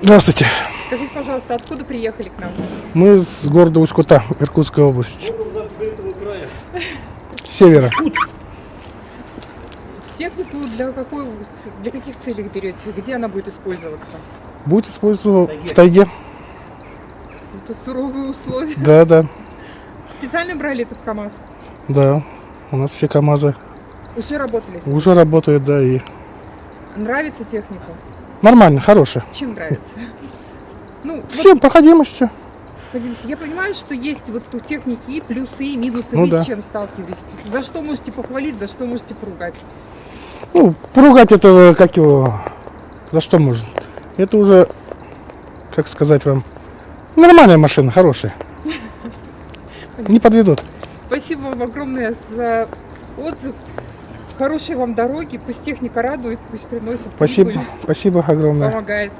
Здравствуйте. Скажите, пожалуйста, откуда приехали к нам? Мы с города Усть-Кута, Иркутской области. Севера. Технику для, какой, для каких целей берете? Где она будет использоваться? Будет использоваться в тайге. Это суровые условия. Да, да, Специально брали этот КАМАЗ? да. У нас все КАМАЗы Уже работали уже работают, да, и Нравится техника? Нормально, хорошие. Чем нравится? Ну, вот, Всем проходимости. Вадим, я понимаю, что есть вот у техники и плюсы, и минусы. Ну Вы да. с чем сталкивались? За что можете похвалить, за что можете поругать? Ну, поругать этого, как его, за что можно? Это уже, как сказать вам, нормальная машина, хорошая. Не подведут. Спасибо вам огромное за отзыв. Хорошей вам дороги. Пусть техника радует, пусть приносит Спасибо, прибыль, спасибо огромное. помогает.